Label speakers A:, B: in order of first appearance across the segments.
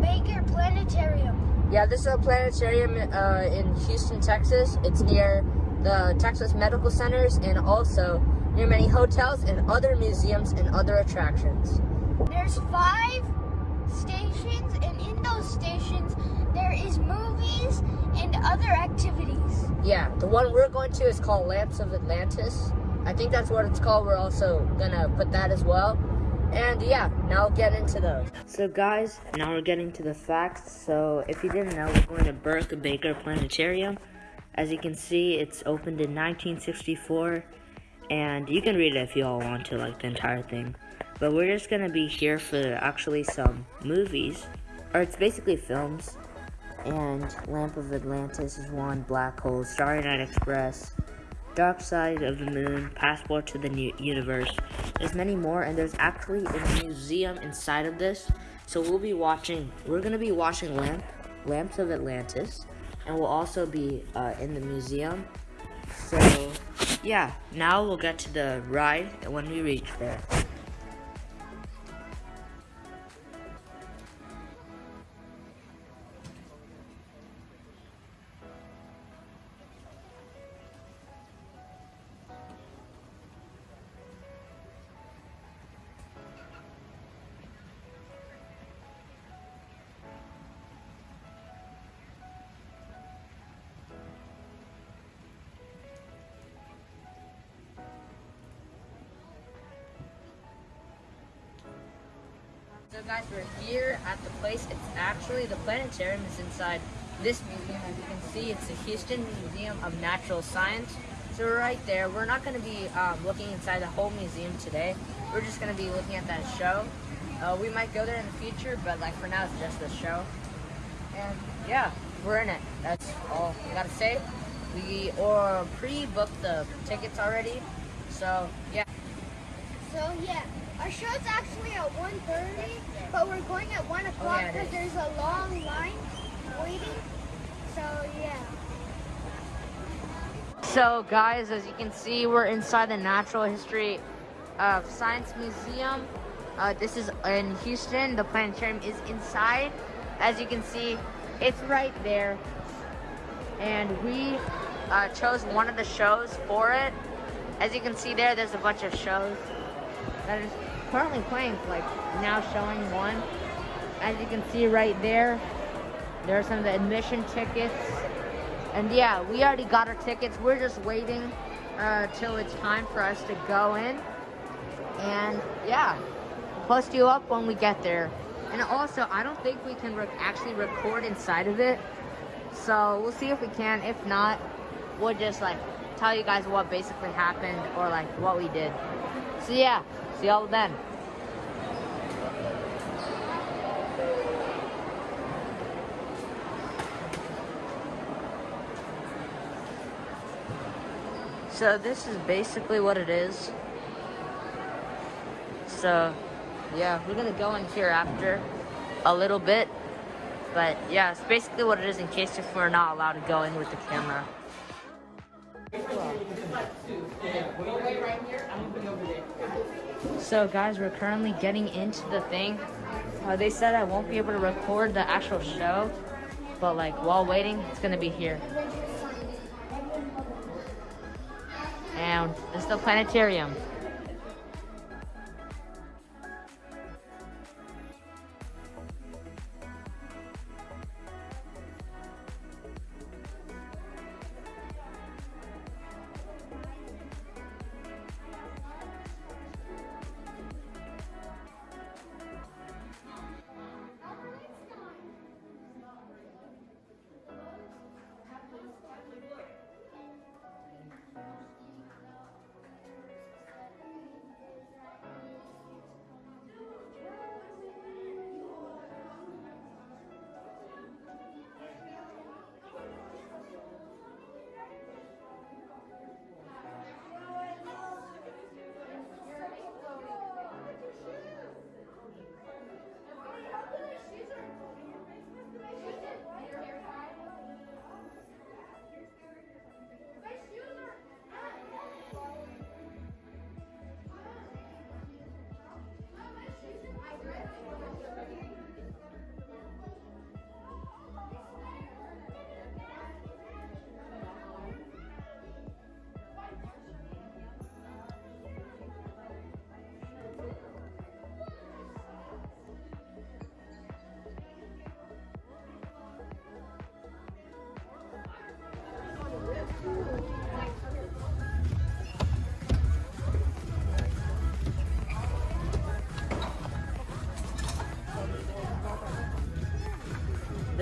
A: Baker Planetarium.
B: Yeah, this is a planetarium uh, in Houston, Texas. It's near the Texas Medical Centers and also near many hotels and other museums and other attractions.
A: There's five stations, and in those stations, there is movies and other activities.
B: Yeah, the one we're going to is called Lamps of Atlantis. I think that's what it's called. We're also gonna put that as well. And yeah, now get into those. So guys, now we're getting to the facts. So if you didn't know, we're going to Burke Baker Planetarium. As you can see, it's opened in 1964. And you can read it if you all want to, like the entire thing. But we're just gonna be here for actually some movies. Or it's basically films. And Lamp of Atlantis is one, Black Hole, Starry Night Express, Dark Side of the Moon, Passport to the New Universe. There's many more, and there's actually a museum inside of this. So we'll be watching, we're gonna be watching Lamp, Lamps of Atlantis, and we'll also be uh, in the museum. So, yeah, now we'll get to the ride when we reach there. So guys, we're here at the place. It's actually, the planetarium is inside this museum. As you can see, it's the Houston Museum of Natural Science. So we're right there. We're not going to be um, looking inside the whole museum today. We're just going to be looking at that show. Uh, we might go there in the future, but like for now, it's just the show. And yeah, we're in it. That's all I gotta say. We or pre-booked the tickets already. So yeah.
A: So yeah, our show's actually at 1.30, but we're going at 1 o'clock
B: yeah, it
A: because there's a long line waiting. So yeah.
B: So guys, as you can see, we're inside the Natural History of Science Museum. Uh, this is in Houston. The planetarium is inside. As you can see, it's right there. And we uh, chose one of the shows for it. As you can see there, there's a bunch of shows that is currently playing, like now showing one. As you can see right there, there are some of the admission tickets. And yeah, we already got our tickets. We're just waiting uh, till it's time for us to go in. And yeah, post you up when we get there. And also, I don't think we can re actually record inside of it. So we'll see if we can. If not, we'll just like tell you guys what basically happened or like what we did. So yeah, see y'all then. So this is basically what it is. So yeah, we're gonna go in here after a little bit. But yeah, it's basically what it is in case if we're not allowed to go in with the camera. So guys, we're currently getting into the thing. Uh, they said I won't be able to record the actual show, but like while waiting, it's gonna be here. And is the planetarium.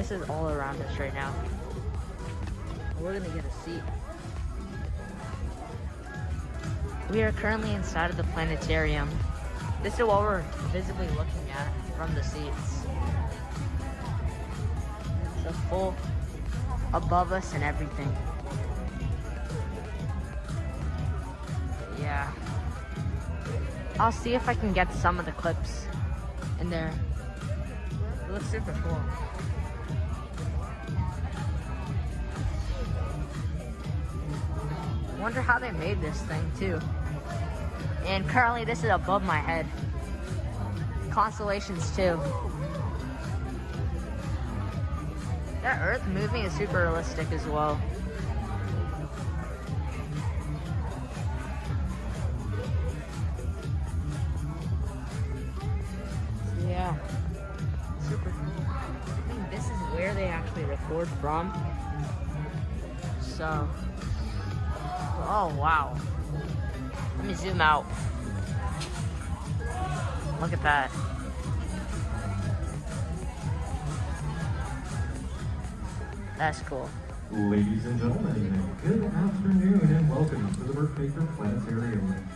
B: This is all around us right now. We're gonna get a seat. We are currently inside of the planetarium. This is what we're visibly looking at from the seats. The full above us and everything. Yeah. I'll see if I can get some of the clips in there. It looks super cool. I wonder how they made this thing too. And currently this is above my head. Constellations too. That earth moving is super realistic as well. Yeah. Super cool. I think this is where they actually record from. So. Oh, wow. Let me zoom out. Look at that. That's cool.
C: Ladies and gentlemen, good afternoon and welcome to the Burke Baker Planetarium.